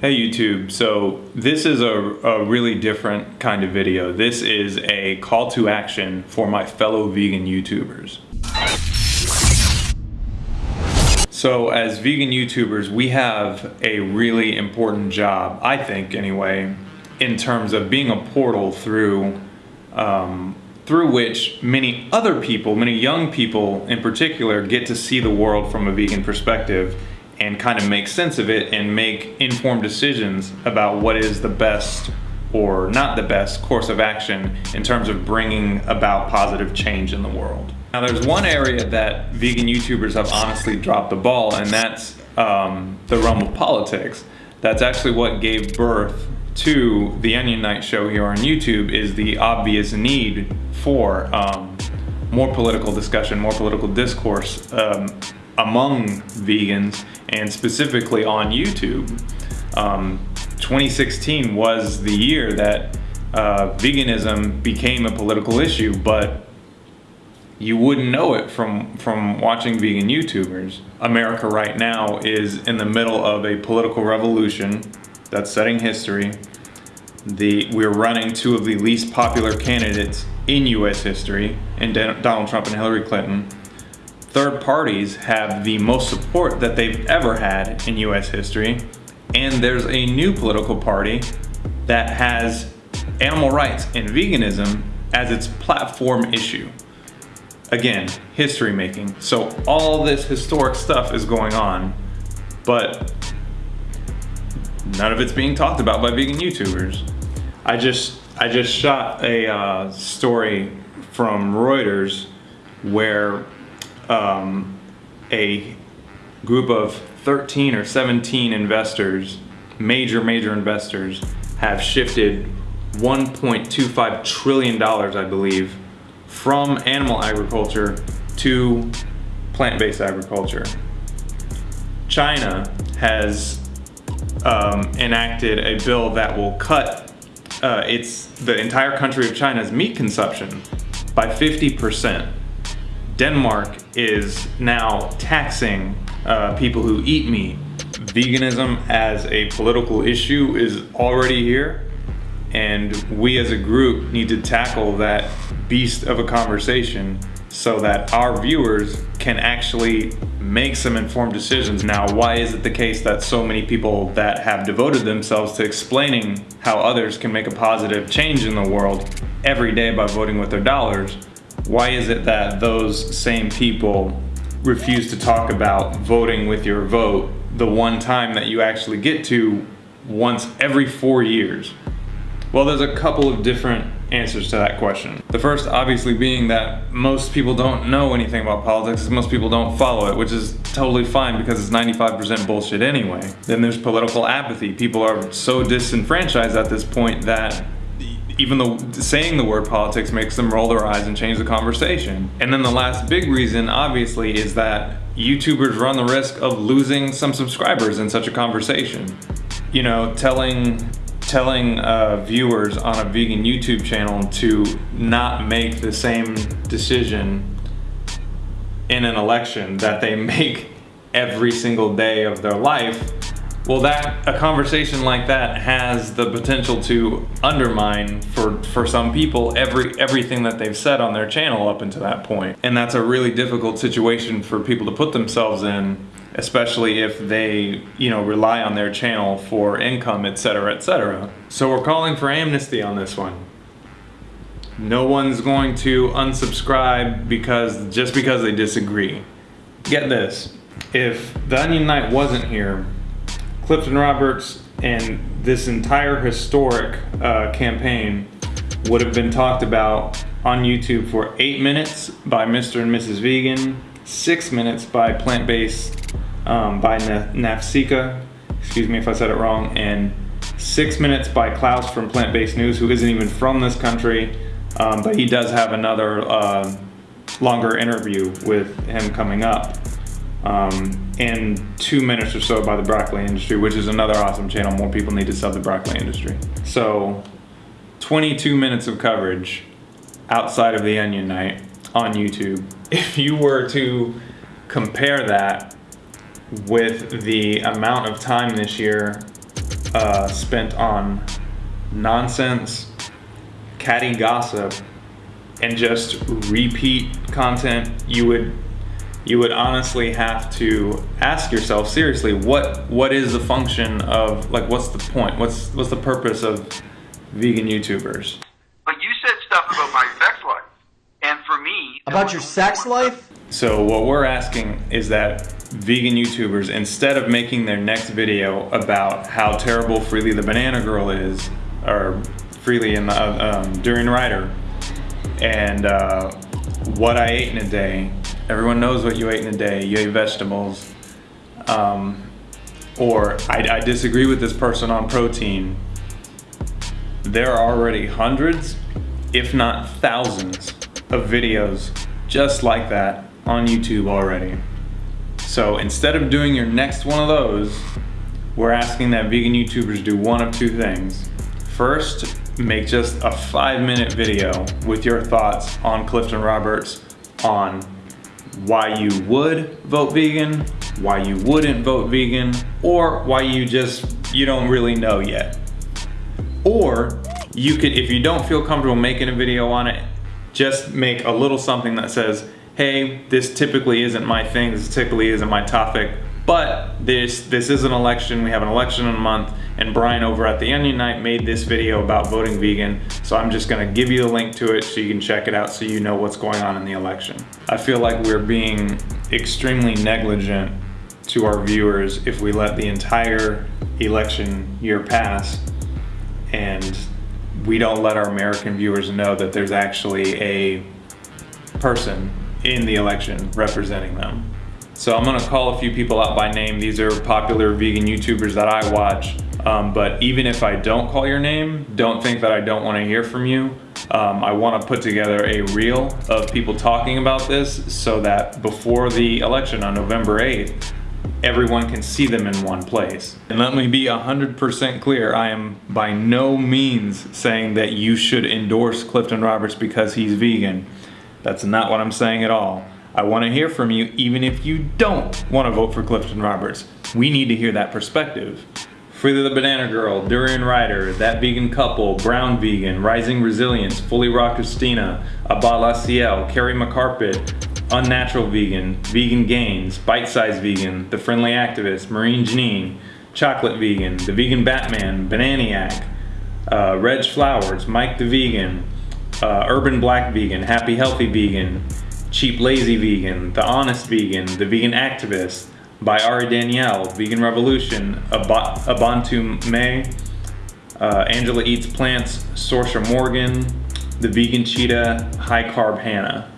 Hey YouTube, so this is a, a, really different kind of video. This is a call to action for my fellow vegan YouTubers. So as vegan YouTubers, we have a really important job, I think anyway, in terms of being a portal through um, through which many other people, many young people in particular, get to see the world from a vegan perspective and kind of make sense of it and make informed decisions about what is the best or not the best course of action in terms of bringing about positive change in the world. Now there's one area that vegan YouTubers have honestly dropped the ball and that's um, the realm of politics. That's actually what gave birth to the Onion Knight show here on YouTube is the obvious need for um, more political discussion, more political discourse um, among vegans and specifically on YouTube. Um, 2016 was the year that uh, veganism became a political issue, but you wouldn't know it from, from watching vegan YouTubers. America right now is in the middle of a political revolution that's setting history. The, we're running two of the least popular candidates in US history, in Donald Trump and Hillary Clinton third parties have the most support that they've ever had in US history. And there's a new political party that has animal rights and veganism as its platform issue. Again, history making. So all this historic stuff is going on, but none of it's being talked about by vegan YouTubers. I just I just shot a uh, story from Reuters where um, a group of 13 or 17 investors, major, major investors, have shifted $1.25 trillion, I believe, from animal agriculture to plant-based agriculture. China has um, enacted a bill that will cut uh, its the entire country of China's meat consumption by 50%. Denmark is now taxing uh, people who eat meat. Veganism as a political issue is already here and we as a group need to tackle that beast of a conversation so that our viewers can actually make some informed decisions. Now, why is it the case that so many people that have devoted themselves to explaining how others can make a positive change in the world every day by voting with their dollars why is it that those same people refuse to talk about voting with your vote the one time that you actually get to once every four years? Well, there's a couple of different answers to that question. The first obviously being that most people don't know anything about politics, most people don't follow it, which is totally fine because it's 95% bullshit anyway. Then there's political apathy. People are so disenfranchised at this point that even though saying the word politics makes them roll their eyes and change the conversation. And then the last big reason, obviously, is that YouTubers run the risk of losing some subscribers in such a conversation. You know, telling telling uh, viewers on a vegan YouTube channel to not make the same decision in an election that they make every single day of their life well, that a conversation like that has the potential to undermine for for some people every everything that they've said on their channel up until that point. And that's a really difficult situation for people to put themselves in, especially if they, you know, rely on their channel for income, etc., etc. So we're calling for amnesty on this one. No one's going to unsubscribe because just because they disagree. Get this. If the Onion Knight wasn't here, Clifton Roberts and this entire historic uh, campaign would have been talked about on YouTube for eight minutes by Mr. and Mrs. Vegan, six minutes by Plant Based um, by Nafsika, excuse me if I said it wrong, and six minutes by Klaus from Plant Based News, who isn't even from this country, um, but he does have another uh, longer interview with him coming up um, in two minutes or so by the broccoli industry, which is another awesome channel. More people need to sub the broccoli industry. So 22 minutes of coverage outside of the Onion Knight on YouTube. If you were to compare that with the amount of time this year uh, spent on nonsense, catty gossip, and just repeat content, you would you would honestly have to ask yourself seriously what what is the function of like what's the point? What's what's the purpose of vegan youtubers? But you said stuff about my sex life. And for me about your sex life? So what we're asking is that vegan youtubers instead of making their next video about how terrible Freelee the banana girl is or Freelee in the uh, um, Durian Rider and uh, what I ate in a day Everyone knows what you ate in a day. You ate vegetables. Um, or I, I disagree with this person on protein. There are already hundreds, if not thousands, of videos just like that on YouTube already. So instead of doing your next one of those, we're asking that vegan YouTubers do one of two things. First, make just a five minute video with your thoughts on Clifton Roberts on why you would vote vegan, why you wouldn't vote vegan, or why you just, you don't really know yet. Or you could, if you don't feel comfortable making a video on it, just make a little something that says, hey, this typically isn't my thing, this typically isn't my topic, but this, this is an election, we have an election in a month, and Brian over at The Onion Knight made this video about voting vegan, so I'm just gonna give you a link to it so you can check it out so you know what's going on in the election. I feel like we're being extremely negligent to our viewers if we let the entire election year pass and we don't let our American viewers know that there's actually a person in the election representing them. So I'm gonna call a few people out by name. These are popular vegan YouTubers that I watch. Um, but even if I don't call your name, don't think that I don't wanna hear from you. Um, I wanna put together a reel of people talking about this so that before the election on November 8th, everyone can see them in one place. And let me be 100% clear, I am by no means saying that you should endorse Clifton Roberts because he's vegan. That's not what I'm saying at all. I want to hear from you even if you don't want to vote for Clifton Roberts. We need to hear that perspective. Freelee the Banana Girl, Durian Rider, That Vegan Couple, Brown Vegan, Rising Resilience, Fully Raw Christina, Abba Ciel, Carrie McCarpet, Unnatural Vegan, Vegan Gains, Bite Size Vegan, The Friendly Activist, Marine Janine, Chocolate Vegan, The Vegan Batman, Bananiac, uh, Reg Flowers, Mike the Vegan, uh, Urban Black Vegan, Happy Healthy Vegan, Cheap Lazy Vegan, The Honest Vegan, The Vegan Activist, by Ari Danielle, Vegan Revolution, Ab Abantu May, uh, Angela Eats Plants, Sorsha Morgan, The Vegan Cheetah, High Carb Hannah.